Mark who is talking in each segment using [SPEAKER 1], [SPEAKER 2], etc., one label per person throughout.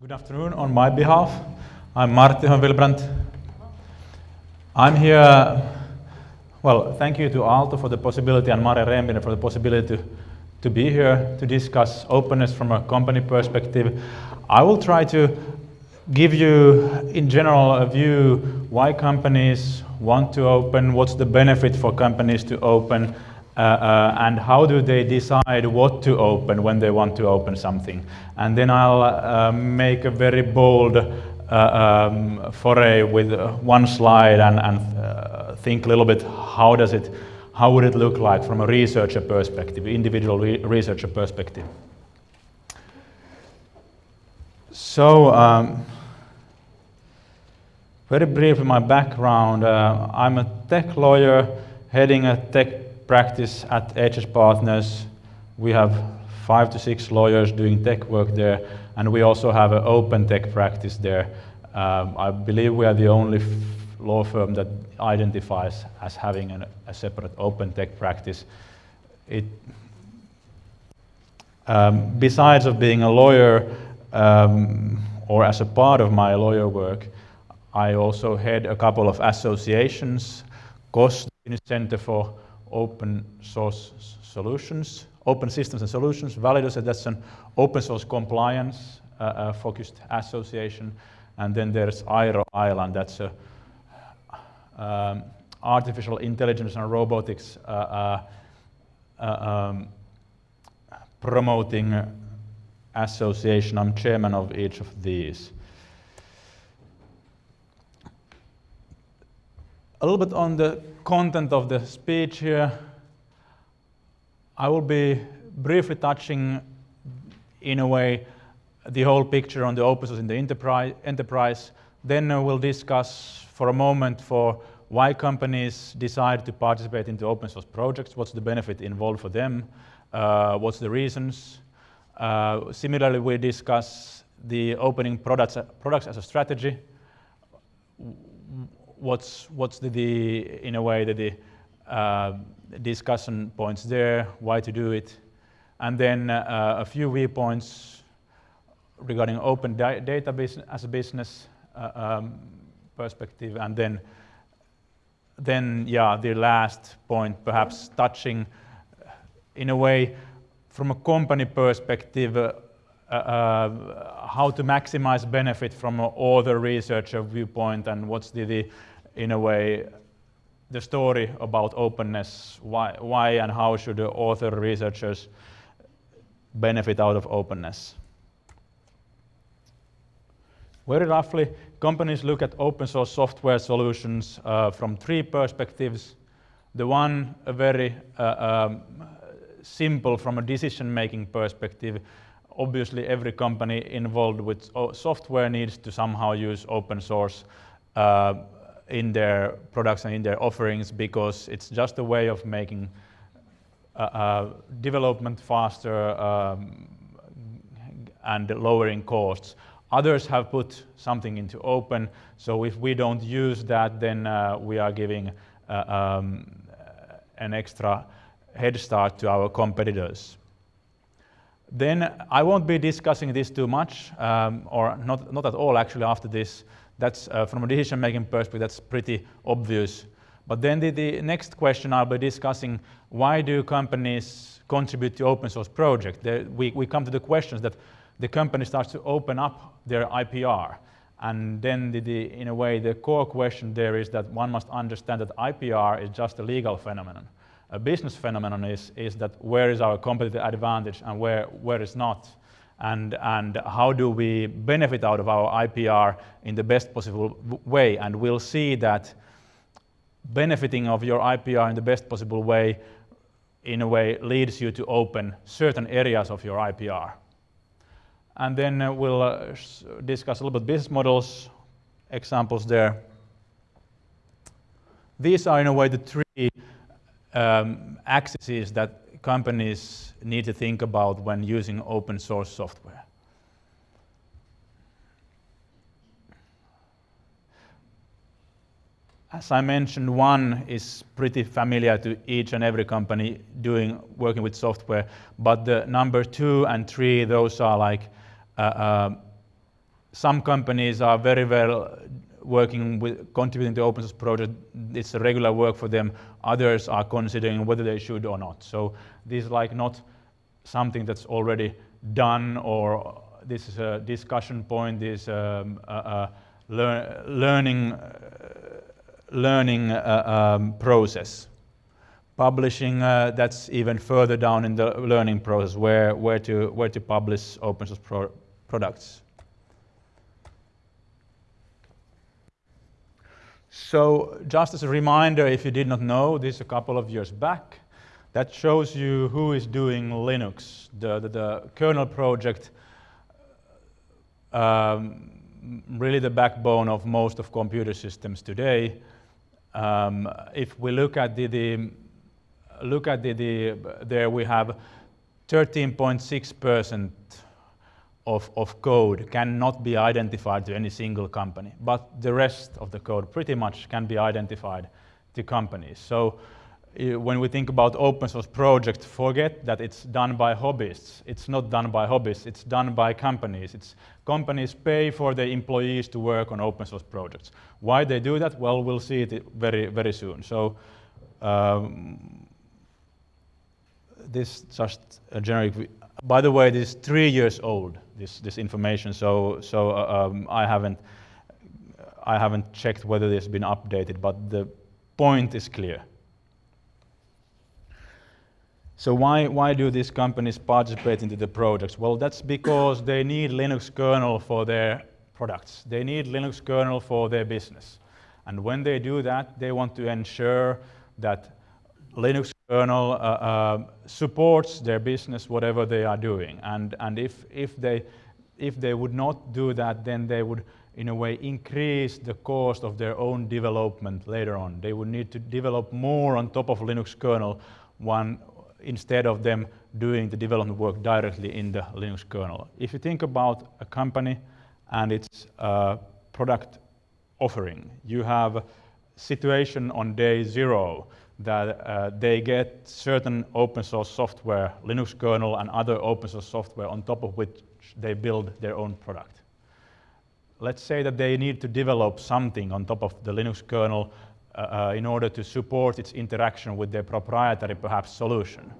[SPEAKER 1] Good afternoon on my behalf. I'm Martin Wilbrandt. I'm here, well, thank you to Aalto for the possibility and Mare Rempinen for the possibility to, to be here to discuss openness from a company perspective. I will try to give you, in general, a view why companies want to open, what's the benefit for companies to open, and how do they decide what to open when they want to open something. And then I'll uh, make a very bold uh, um, foray with one slide and, and uh, think a little bit how does it, how would it look like from a researcher perspective, individual re researcher perspective. So, um, very briefly, my background. Uh, I'm a tech lawyer heading a tech practice at HH Partners. We have five to six lawyers doing tech work there, and we also have an open tech practice there. Um, I believe we are the only law firm that identifies as having an, a separate open tech practice. It, um, besides of being a lawyer, um, or as a part of my lawyer work, I also head a couple of associations, COSS, Center for Open Source Solutions, Open Systems and Solutions, Validos, that's an open source compliance uh, uh, focused association, and then there's Airo Island, that's a um, artificial intelligence and robotics uh, uh, uh um, promoting association. I'm chairman of each of these. A little bit on the content of the speech here. I will be briefly touching, in a way, the whole picture on the open source in the enterprise. Then uh, we'll discuss for a moment for why companies decide to participate into open source projects, what's the benefit involved for them, uh, what's the reasons. Uh, similarly, we discuss the opening products, products as a strategy, what's what's the, the in a way the, the uh, discussion points there, why to do it, and then uh, a few viewpoints regarding open data as a business uh, um, perspective, and then then yeah the last point perhaps touching in a way from a company perspective uh, how to maximize benefit from an author researcher viewpoint and what's the, the in a way, the story about openness, why, why and how should the author researchers benefit out of openness. Very roughly, companies look at open source software solutions uh, from three perspectives. The one, a very uh, um, simple from a decision-making perspective. Obviously, every company involved with software needs to somehow use open source uh, in their products and in their offerings because it's just a way of making uh, uh, development faster um, and lowering costs. Others have put something into open, so if we don't use that, then uh, we are giving uh, um, an extra head start to our competitors. Then I won't be discussing this too much, um, or not, not at all actually after this, that's uh, from a decision-making perspective, that's pretty obvious. But then the, the, next question I'll be discussing, why do companies contribute to open source project? we, we come to the questions that the company starts to open up their IPR. And then the, the, in a way, the core question there is that one must understand that IPR is just a legal phenomenon. A business phenomenon is, is that where is our competitive advantage and where, where is not and, and how do we benefit out of our IPR in the best possible way. And we'll see that benefiting of your IPR in the best possible way in a way leads you to open certain areas of your IPR. And then uh, we'll uh, discuss a little bit business models, examples there. These are in a way the three um, axes that companies need to think about when using open source software. As I mentioned, one is pretty familiar to each and every company doing working with software, but the number two and three, those are like uh, uh, some companies are very well working with contributing to open source project. It's a regular work for them. Others are considering whether they should or not. So this is like not something that's already done or this is a discussion point, this um, a, lear learning, uh, learning um, process. Publishing, uh, that's even further down in the learning process where, where, to, where to publish open source pro products. So just as a reminder, if you did not know, this a couple of years back, that shows you who is doing Linux, the, the, the kernel project, um, really the backbone of most of computer systems today. Um, if we look at the, the look at the, the there we have 13.6 percent of, of code cannot be identified to any single company, but the rest of the code pretty much can be identified to companies. So when we think about open source projects, forget that it's done by hobbyists. It's not done by hobbyists, it's done by companies. It's companies pay for their employees to work on open source projects. Why they do that? Well, we'll see it very, very soon. So um, this just a generic by the way, this is three years old, this, this information, so, so uh, um, I, haven't, I haven't checked whether this has been updated, but the point is clear. So why, why do these companies participate into the projects? Well, that's because they need Linux kernel for their products. They need Linux kernel for their business. And when they do that, they want to ensure that Linux kernel uh, uh, supports their business, whatever they are doing. And, and if, if, they, if they would not do that, then they would, in a way, increase the cost of their own development later on. They would need to develop more on top of Linux kernel one, instead of them doing the development work directly in the Linux kernel. If you think about a company and its uh, product offering, you have a situation on day zero that uh, they get certain open source software, Linux kernel and other open source software on top of which they build their own product. Let's say that they need to develop something on top of the Linux kernel uh, uh, in order to support its interaction with their proprietary, perhaps, solution.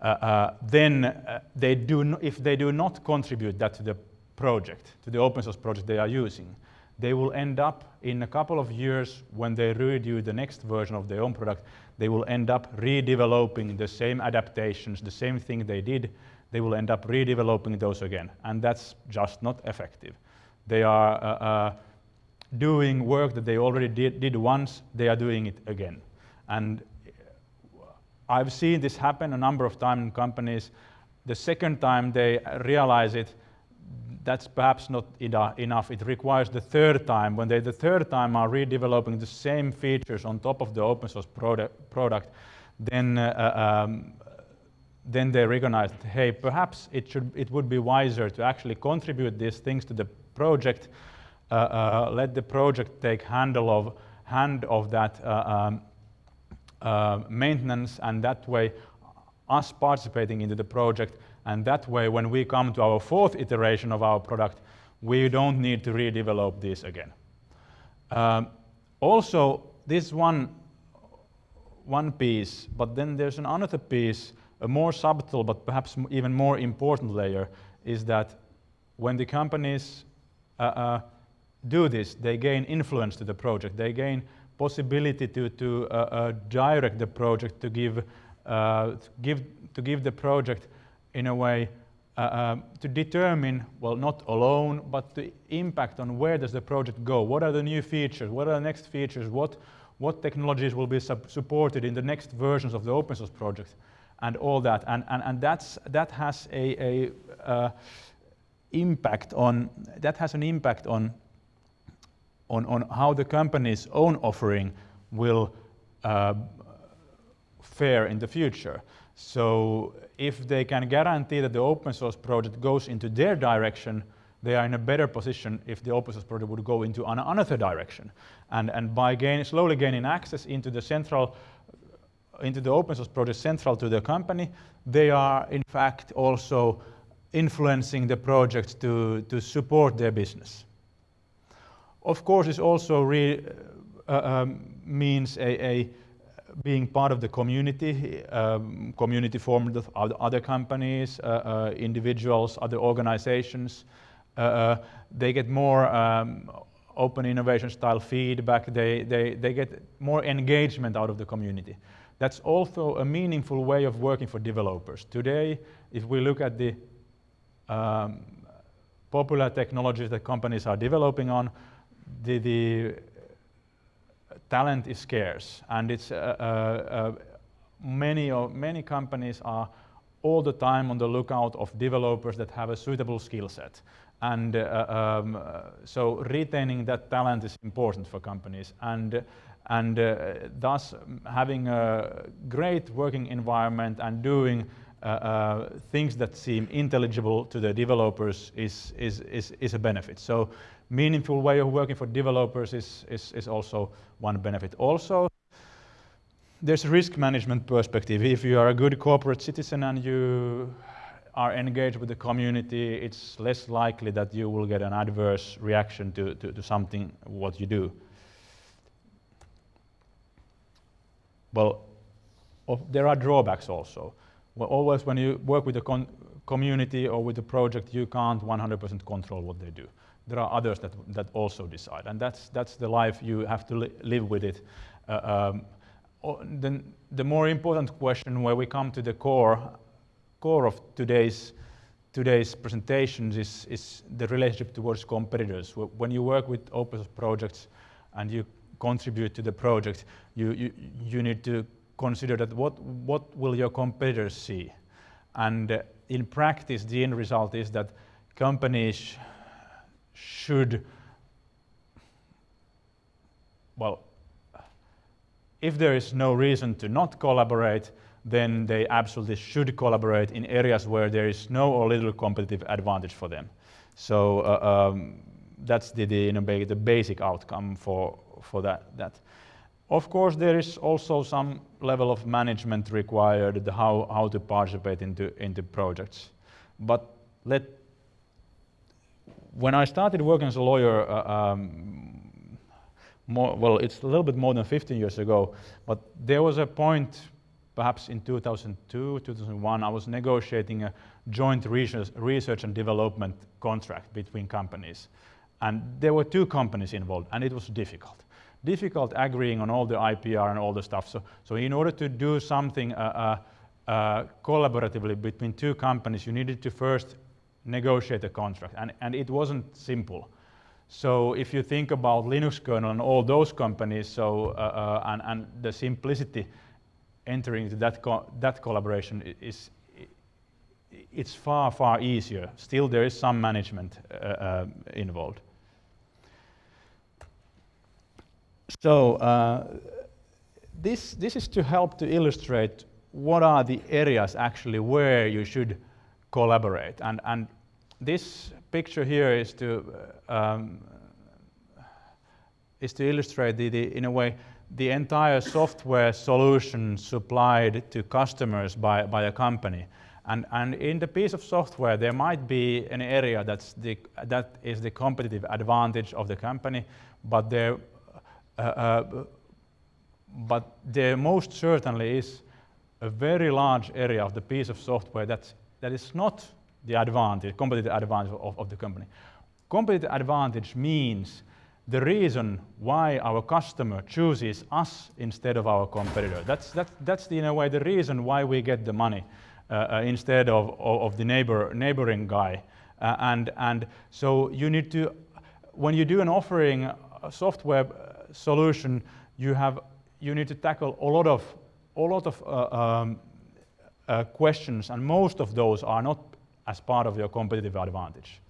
[SPEAKER 1] Uh, uh, then uh, they do if they do not contribute that to the project, to the open source project they are using, they will end up in a couple of years when they redo the next version of their own product, they will end up redeveloping the same adaptations, the same thing they did, they will end up redeveloping those again. And that's just not effective. They are uh, uh, doing work that they already did, did once, they are doing it again. And I've seen this happen a number of times in companies. The second time they realize it, that's perhaps not enough. It requires the third time, when they the third time are redeveloping the same features on top of the open source product, product then, uh, um, then they recognize hey, perhaps it, should, it would be wiser to actually contribute these things to the project, uh, uh let the project take handle of, hand of that uh, um, uh, maintenance, and that way us participating into the project and that way, when we come to our fourth iteration of our product, we don't need to redevelop this again. Um, also, this one, one piece, but then there's another piece, a more subtle but perhaps even more important layer, is that when the companies uh, uh, do this, they gain influence to the project. They gain possibility to, to uh, uh direct the project, to give, uh, to give, to give the project in a way uh, um, to determine, well, not alone, but the impact on where does the project go? What are the new features? What are the next features? What, what technologies will be supported in the next versions of the open source project? And all that. And, and, and that's, that has a, a uh, impact on, that has an impact on, on, on how the company's own offering will uh, fare in the future. So if they can guarantee that the open source project goes into their direction, they are in a better position if the open source project would go into an another direction. And, and by gain, slowly gaining access into the central, into the open source project central to the company, they are in fact also influencing the projects to, to support their business. Of course, it also re, uh, um, means a, a, being part of the community, um, community formed of other companies, uh, uh, individuals, other organizations. Uh, uh, they get more um, open innovation style feedback. They, they, they get more engagement out of the community. That's also a meaningful way of working for developers. Today, if we look at the um, popular technologies that companies are developing on, the, the talent is scarce, and it's uh, uh, uh, many many companies are all the time on the lookout of developers that have a suitable skill set. And uh, um, so retaining that talent is important for companies. And, and uh, thus having a great working environment and doing uh, uh, things that seem intelligible to the developers is, is, is, is a benefit. So meaningful way of working for developers is, is, is also one benefit. Also, there's a risk management perspective. If you are a good corporate citizen and you are engaged with the community, it's less likely that you will get an adverse reaction to, to, to something what you do. Well, there are drawbacks also. Well, always when you work with the community or with the project, you can't 100% control what they do. There are others that, that also decide, and that's, that's the life you have to li live with it. Uh, um, the, the more important question where we come to the core, core of today's, today's presentations is, is the relationship towards competitors. When you work with open source projects and you contribute to the project, you, you, you need to consider that what, what will your competitors see? And uh, in practice, the end result is that companies should, well, if there is no reason to not collaborate, then they absolutely should collaborate in areas where there is no or little competitive advantage for them. So uh, um, that's the, the, the basic outcome for, for that, that. Of course, there is also some level of management required, how, how to participate into, into projects. But let, when I started working as a lawyer, uh, um, more, well, it's a little bit more than 15 years ago, but there was a point, perhaps in 2002, 2001, I was negotiating a joint research, research and development contract between companies. And there were two companies involved, and it was difficult difficult agreeing on all the IPR and all the stuff. So, so in order to do something uh, uh, uh, collaboratively between two companies, you needed to first negotiate a contract, and, and it wasn't simple. So if you think about Linux kernel and all those companies, so uh, uh, and, and the simplicity entering into that co that collaboration is it's far far easier. Still, there is some management uh, involved. So uh, this, this is to help to illustrate what are the areas actually where you should collaborate. And, and this picture here is to, um, is to illustrate, the, the, in a way, the entire software solution supplied to customers by, by a company. And, and in the piece of software, there might be an area that's the, that is the competitive advantage of the company, but there uh, uh, but there most certainly is a very large area of the piece of software that's, that is not the advantage, competitive advantage of, of the company. Competitive advantage means the reason why our customer chooses us instead of our competitor. That's, that's, that's the, in a way the reason why we get the money uh, uh, instead of, of, of, the neighbor, neighboring guy. Uh, and, and so you need to, when you do an offering, software solution, you have you need to tackle a lot of a lot of uh, um, uh, questions, and most of those are not as part of your competitive advantage.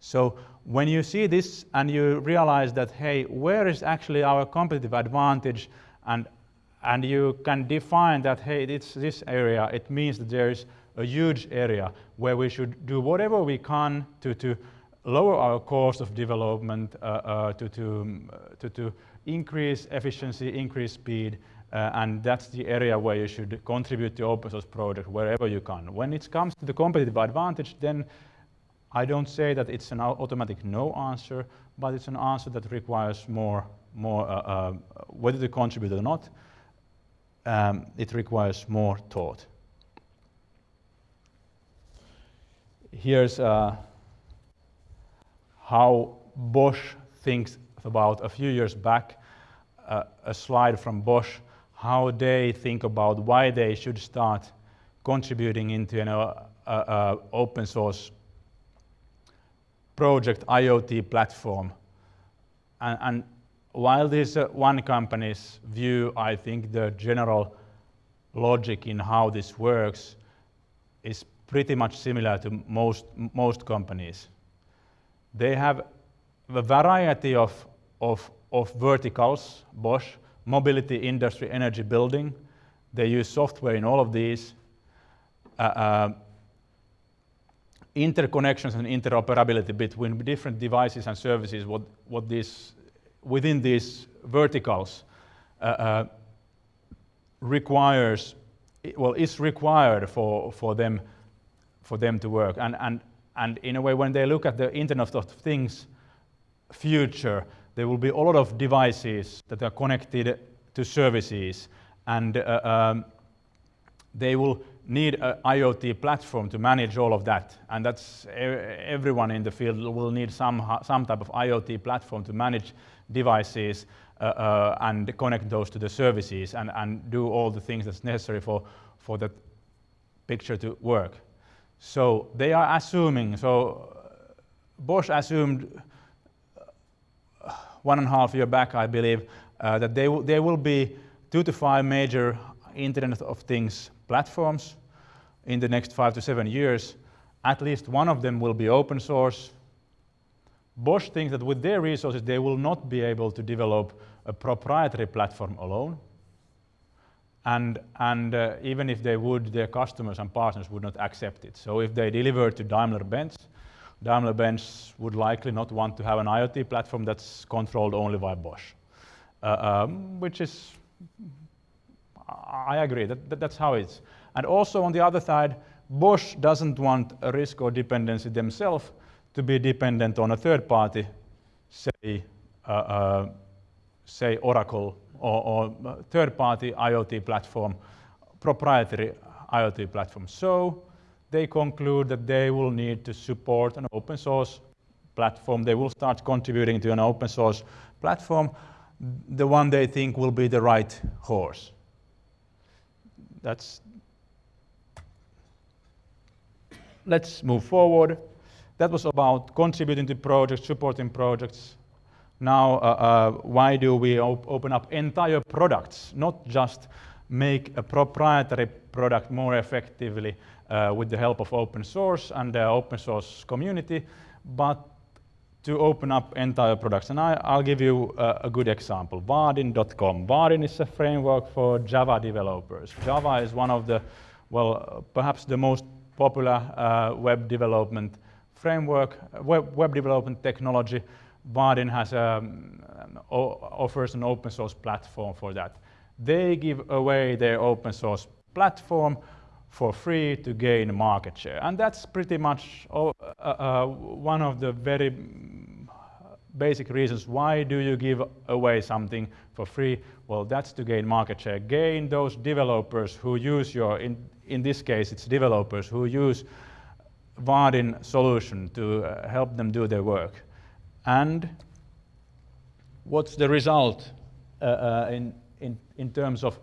[SPEAKER 1] So when you see this and you realize that, hey, where is actually our competitive advantage, and and you can define that, hey, it's this area, it means that there is a huge area where we should do whatever we can to, to lower our cost of development, uh, uh, to, to, to, to increase efficiency, increase speed, uh, and that's the area where you should contribute to open source project wherever you can. When it comes to the competitive advantage, then I don't say that it's an automatic no answer, but it's an answer that requires more, more uh, uh, whether to contribute or not, um, it requires more thought. Here's uh, how Bosch thinks about a few years back, uh, a slide from Bosch, how they think about why they should start contributing into an uh, uh, open source project IoT platform. And, and while this uh, one company's view, I think the general logic in how this works is pretty much similar to most, most companies. They have a variety of, of, of verticals, Bosch, mobility, industry, energy, building. They use software in all of these. Uh, uh, interconnections and interoperability between different devices and services, what, what this, within these verticals uh, uh, requires, well, is required for, for, them, for them to work. And, and, and in a way, when they look at the Internet of Things future, there will be a lot of devices that are connected to services, and uh, um, they will need an IoT platform to manage all of that. And that's everyone in the field will need some, some type of IoT platform to manage devices uh, uh, and connect those to the services and, and do all the things that's necessary for, for that picture to work. So they are assuming, so Bosch assumed one and a half year back, I believe, uh, that they there will be two to five major Internet of Things platforms in the next five to seven years. At least one of them will be open source. Bosch thinks that with their resources, they will not be able to develop a proprietary platform alone. And, and uh, even if they would, their customers and partners would not accept it. So if they deliver to Daimler-Benz, Daimler-Benz would likely not want to have an IoT platform that's controlled only by Bosch, uh, um, which is, I agree, that, that, that's how it's. And also on the other side, Bosch doesn't want a risk or dependency themselves to be dependent on a third party, say, uh, uh, say Oracle or, or third party IoT platform, proprietary IoT platform. So they conclude that they will need to support an open source platform. They will start contributing to an open source platform, the one they think will be the right horse. That's let's move forward. That was about contributing to projects, supporting projects. Now, uh, uh, why do we op open up entire products, not just make a proprietary product more effectively with the help of open source and the open source community, but to open up entire products. And I, will give you a, a, good example, Vaadin.com. Vaadin is a framework for Java developers. Java is one of the, well, perhaps the most popular uh, web development framework, web, web development technology. Vaadin has um, offers an open source platform for that. They give away their open source platform for free to gain market share. And that's pretty much uh, uh, one of the very basic reasons why do you give away something for free? Well, that's to gain market share. Gain those developers who use your, in, in this case, it's developers who use Vaadin solution to uh, help them do their work. And what's the result uh, uh, in, in, in terms of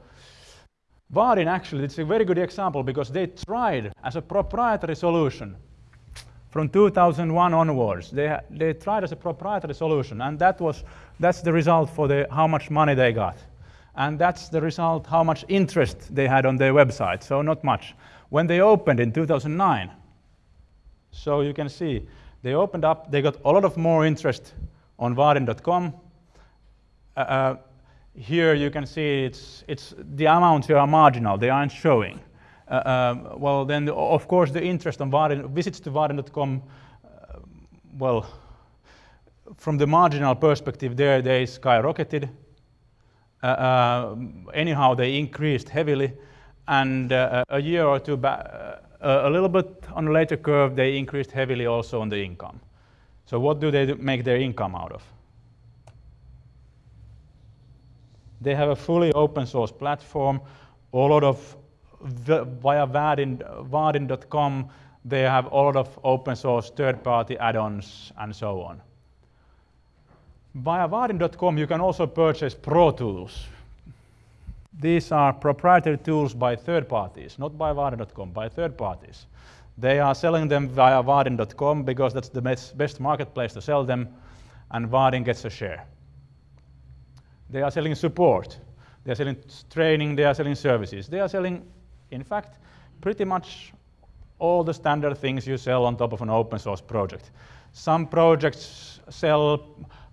[SPEAKER 1] Vaadin actually, it's a very good example because they tried as a proprietary solution from 2001 onwards. They, they tried as a proprietary solution and that was, that's the result for the, how much money they got and that's the result how much interest they had on their website, so not much. When they opened in 2009, so you can see, they opened up, they got a lot of more interest on Vaadin.com. Uh, uh, here you can see it's, it's the amounts here are marginal, they aren't showing. Uh, um, well, then, of course, the interest on Vaadin, visits to Vaadin.com, uh, well, from the marginal perspective there, they skyrocketed. Uh, uh, anyhow, they increased heavily. And uh, a year or two back, uh, a little bit on a later curve, they increased heavily also on the income. So what do they make their income out of? They have a fully open source platform. A lot of via Vaadin.com, they have a lot of open source third-party add-ons and so on. Via Vaadin.com, you can also purchase Pro Tools. These are proprietary tools by third parties, not by Vaadin.com, by third parties. They are selling them via Vaadin.com because that's the best, marketplace to sell them, and Vaadin gets a share. They are selling support. They are selling training. They are selling services. They are selling, in fact, pretty much all the standard things you sell on top of an open source project. Some projects sell,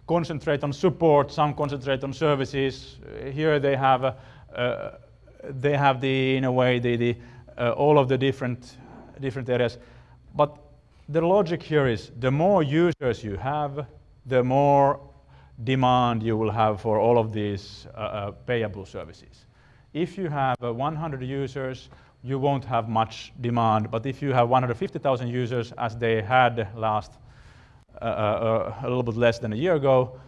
[SPEAKER 1] concentrate on support, some concentrate on services. Here they have, uh, they have the, in a way, the, the, uh, all of the different, different areas. But the logic here is the more users you have, the more demand you will have for all of these uh, uh, payable services. If you have uh, 100 users, you won't have much demand, but if you have 150,000 users, as they had last, uh, uh, a little bit less than a year ago,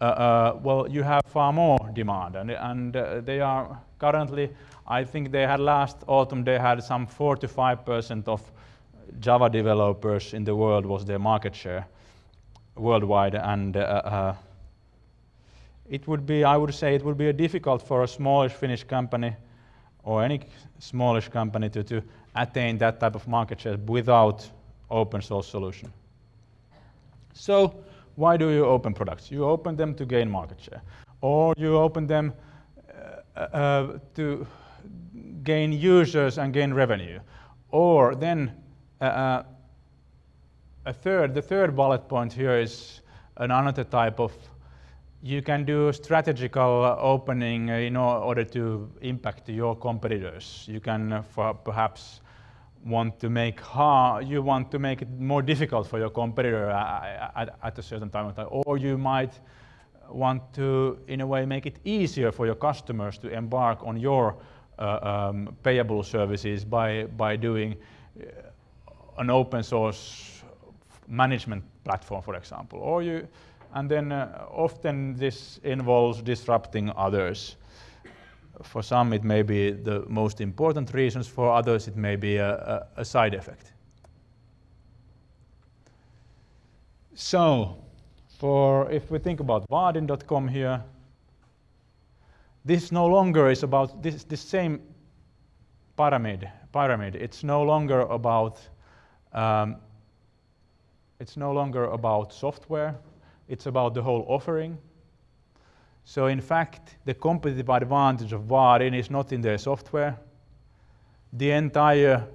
[SPEAKER 1] uh, well, you have far more demand, and, and they are currently, I think they had last autumn, they had some 4 to 5% of Java developers in the world was their market share worldwide, and it would be, I would say, it would be difficult for a smallish Finnish company or any smallish company to, to attain that type of market share without open source solution. So why do you open products? You open them to gain market share, or you open them uh, uh, to gain users and gain revenue, or then uh, uh a third, the third bullet point here is another type of you can do strategical opening in order to impact your competitors. You can uh, perhaps want to make hard, you want to make it more difficult for your competitor at, at a certain time of time, or you might want to, in a way, make it easier for your customers to embark on your uh, um, payable services by by doing uh, an open source management platform, for example, or you and then uh, often this involves disrupting others. For some it may be the most important reasons, for others it may be a, a, a side effect. So, for if we think about Vaadin.com here, this no longer is about this, this same pyramid. Pyramid. It's no longer about um, it's no longer about software it's about the whole offering. So in fact, the competitive advantage of Vaadin is not in their software. The entire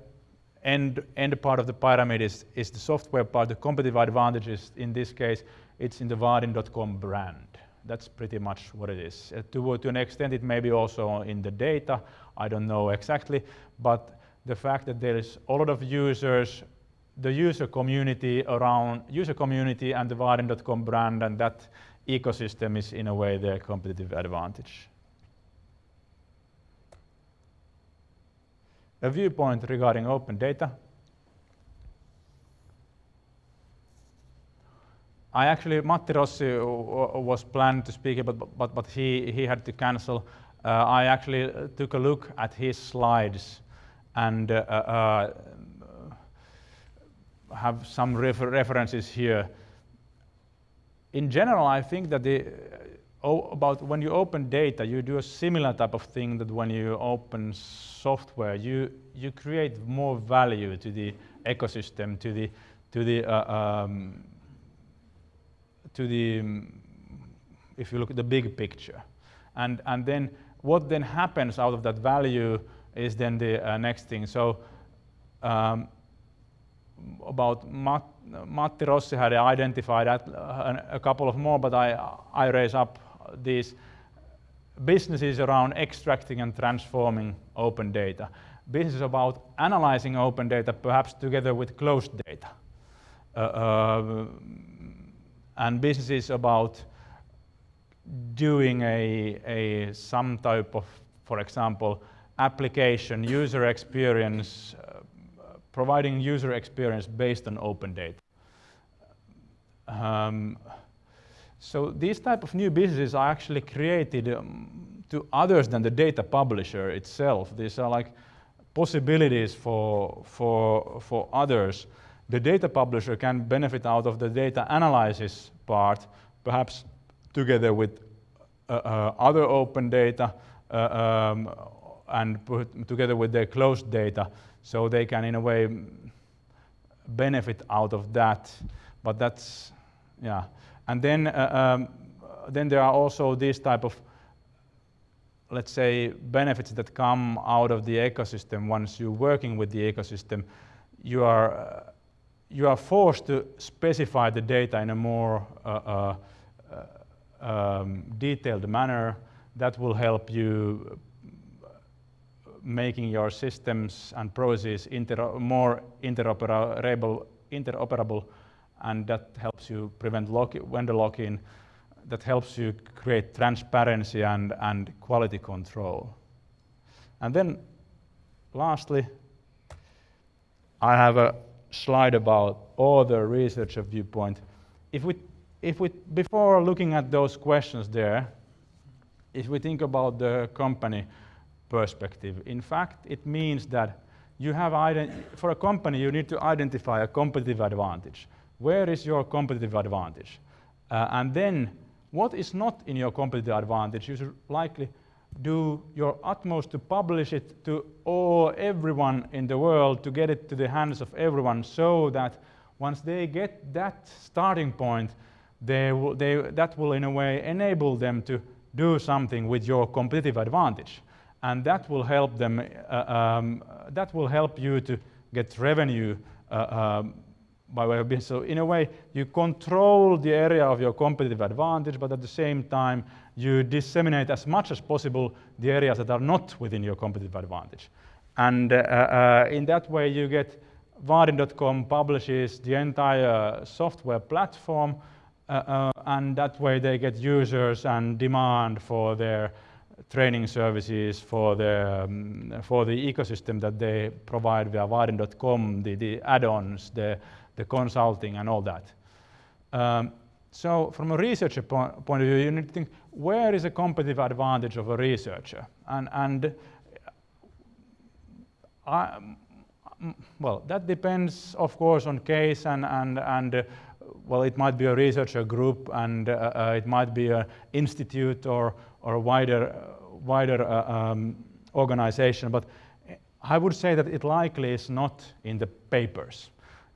[SPEAKER 1] end, end part of the pyramid is, is the software part. The competitive advantage is, in this case, it's in the Vaadin.com brand. That's pretty much what it is. Uh, to, to an extent, it may be also in the data. I don't know exactly. But the fact that there is a lot of users the user community around user community and the Vaadin.com brand and that ecosystem is in a way their competitive advantage. A viewpoint regarding open data. I actually, Matti Rossi was planned to speak, but, but, but he, he had to cancel. Uh, I actually took a look at his slides and uh, uh, have some refer references here. In general, I think that the, oh, about when you open data, you do a similar type of thing that when you open software, you, you create more value to the ecosystem, to the, to the, uh, um, to the, if you look at the big picture. And, and then what then happens out of that value is then the uh, next thing. So um, about Matt, Matti Rossi had identified a couple of more, but I, I raise up these businesses around extracting and transforming open data. Business about analyzing open data, perhaps together with closed data. Uh, uh, and businesses about doing a, a some type of, for example, application, user experience, uh, providing user experience based on open data. Um, so these type of new businesses are actually created um, to others than the data publisher itself. These are like possibilities for, for, for others. The data publisher can benefit out of the data analysis part, perhaps together with uh, uh, other open data uh, um, and together with their closed data, so they can in a way benefit out of that. But that's, yeah. And then, uh, um, then there are also these type of, let's say, benefits that come out of the ecosystem once you're working with the ecosystem. You are, uh, you are forced to specify the data in a more uh, uh, um, detailed manner that will help you making your systems and processes more interoperable, interoperable and that helps you prevent lock vendor lock-in. That helps you create transparency and, and quality control. And then lastly, I have a slide about other researcher viewpoint. If we, if we, before looking at those questions there, if we think about the company perspective, in fact, it means that you have, for a company, you need to identify a competitive advantage. Where is your competitive advantage? Uh, and then what is not in your competitive advantage, you should likely do your utmost to publish it to all, everyone in the world, to get it to the hands of everyone so that once they get that starting point, they will, they, that will in a way enable them to do something with your competitive advantage. And that will help them, uh, um, that will help you to get revenue uh, um, by way of business. So in a way, you control the area of your competitive advantage, but at the same time, you disseminate as much as possible the areas that are not within your competitive advantage. And uh, uh, in that way, you get Vaadin.com publishes the entire software platform, uh, uh, and that way they get users and demand for their training services for the, um, for the ecosystem that they provide via Vaadin.com, the, the add-ons, the, the consulting and all that. Um, so from a researcher po point of view, you need to think, where is a competitive advantage of a researcher? And, and I, well, that depends, of course, on case and, and, and uh, well, it might be a researcher group and uh, uh, it might be an institute or, or a wider, wider uh, um, organization, but I would say that it likely is not in the papers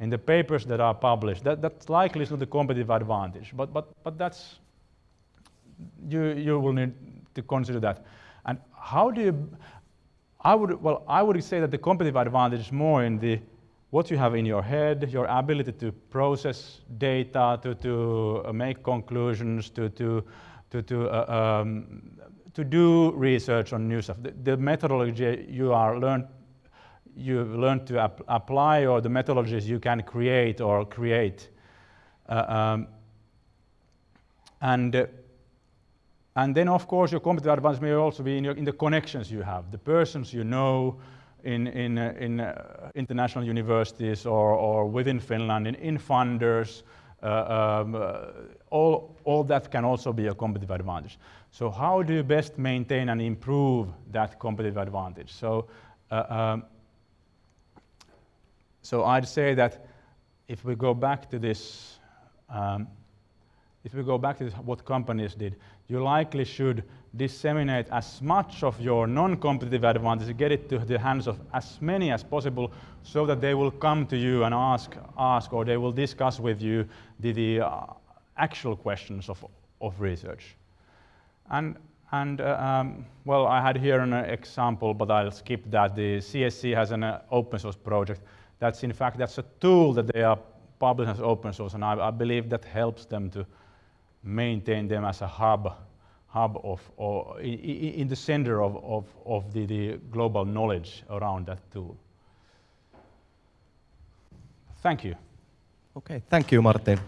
[SPEAKER 1] in the papers that are published. That, that likely is not a competitive advantage, but, but, but that's, you, you will need to consider that. And how do you, I would, well, I would say that the competitive advantage is more in the, what you have in your head, your ability to process data, to, to uh, make conclusions, to, to, to, to, uh, um, to do research on new stuff. The, the methodology you are learned you learn to ap apply or the methodologies you can create or create. Uh, um, and, uh, and then, of course, your competitive advantage may also be in, your, in, the connections you have, the persons you know in, in, uh, in uh, international universities or, or within Finland, in, in funders, uh, um, uh, all, all that can also be a competitive advantage. So how do you best maintain and improve that competitive advantage? So um, so I'd say that if we go back to this, um, if we go back to this, what companies did, you likely should disseminate as much of your non-competitive advantage, get it to the hands of as many as possible so that they will come to you and ask, ask or they will discuss with you the, the uh, actual questions of, of research. And, and uh, um, well, I had here an example, but I'll skip that. The CSC has an uh, open source project that's in fact, that's a tool that they are publishing as open source, and I, I believe that helps them to maintain them as a hub, hub of, or in, the center of, of, of the, the global knowledge around that tool. Thank you.
[SPEAKER 2] Okay, thank you, Martin.